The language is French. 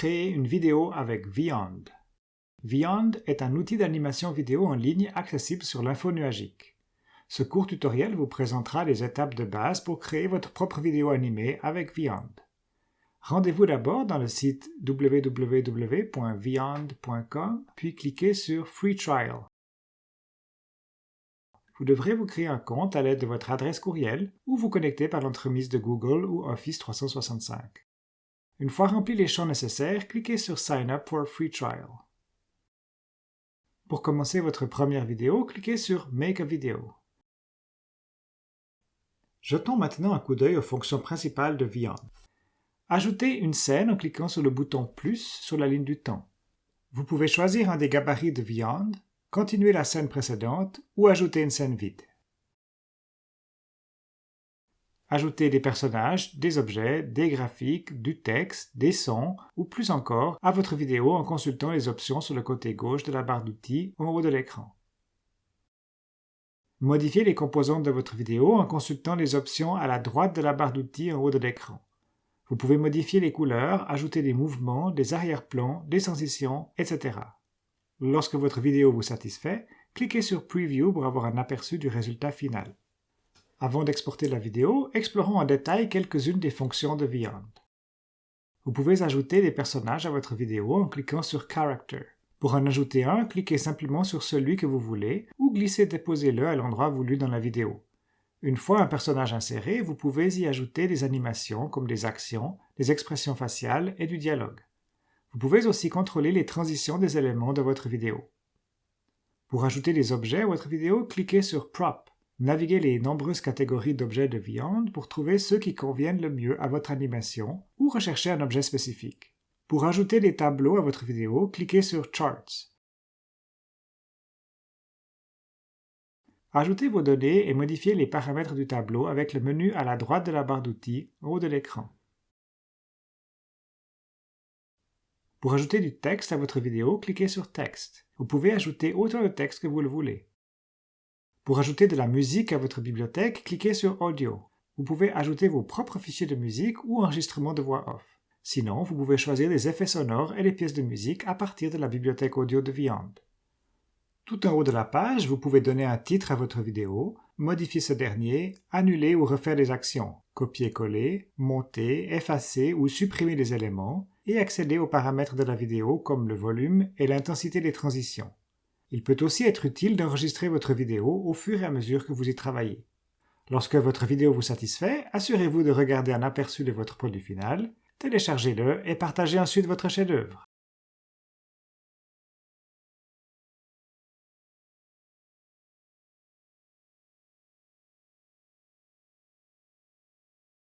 créer une vidéo avec Vyond. Vyond est un outil d'animation vidéo en ligne accessible sur l'info nuagique. Ce court tutoriel vous présentera les étapes de base pour créer votre propre vidéo animée avec Vyond. Rendez-vous d'abord dans le site www.vyond.com puis cliquez sur Free Trial. Vous devrez vous créer un compte à l'aide de votre adresse courriel ou vous connecter par l'entremise de Google ou Office 365. Une fois remplis les champs nécessaires, cliquez sur Sign up for a free trial. Pour commencer votre première vidéo, cliquez sur Make a video. Jetons maintenant un coup d'œil aux fonctions principales de Vyond. Ajoutez une scène en cliquant sur le bouton plus sur la ligne du temps. Vous pouvez choisir un des gabarits de Vyond, continuer la scène précédente ou ajouter une scène vide. Ajouter des personnages, des objets, des graphiques, du texte, des sons ou plus encore à votre vidéo en consultant les options sur le côté gauche de la barre d'outils en haut de l'écran. Modifiez les composantes de votre vidéo en consultant les options à la droite de la barre d'outils en haut de l'écran. Vous pouvez modifier les couleurs, ajouter des mouvements, des arrière-plans, des transitions, etc. Lorsque votre vidéo vous satisfait, cliquez sur Preview pour avoir un aperçu du résultat final. Avant d'exporter la vidéo, explorons en détail quelques-unes des fonctions de Vyond. Vous pouvez ajouter des personnages à votre vidéo en cliquant sur Character. Pour en ajouter un, cliquez simplement sur celui que vous voulez ou glissez-déposez-le à l'endroit voulu dans la vidéo. Une fois un personnage inséré, vous pouvez y ajouter des animations comme des actions, des expressions faciales et du dialogue. Vous pouvez aussi contrôler les transitions des éléments de votre vidéo. Pour ajouter des objets à votre vidéo, cliquez sur Prop. Naviguez les nombreuses catégories d'objets de viande pour trouver ceux qui conviennent le mieux à votre animation ou rechercher un objet spécifique. Pour ajouter des tableaux à votre vidéo, cliquez sur Charts. Ajoutez vos données et modifiez les paramètres du tableau avec le menu à la droite de la barre d'outils en haut de l'écran. Pour ajouter du texte à votre vidéo, cliquez sur Texte. Vous pouvez ajouter autant de texte que vous le voulez. Pour ajouter de la musique à votre bibliothèque, cliquez sur Audio. Vous pouvez ajouter vos propres fichiers de musique ou enregistrements de voix off. Sinon, vous pouvez choisir des effets sonores et des pièces de musique à partir de la bibliothèque audio de Vyond. Tout en haut de la page, vous pouvez donner un titre à votre vidéo, modifier ce dernier, annuler ou refaire des actions, copier-coller, monter, effacer ou supprimer des éléments, et accéder aux paramètres de la vidéo comme le volume et l'intensité des transitions. Il peut aussi être utile d'enregistrer votre vidéo au fur et à mesure que vous y travaillez. Lorsque votre vidéo vous satisfait, assurez-vous de regarder un aperçu de votre produit final, téléchargez-le et partagez ensuite votre chef-d'œuvre.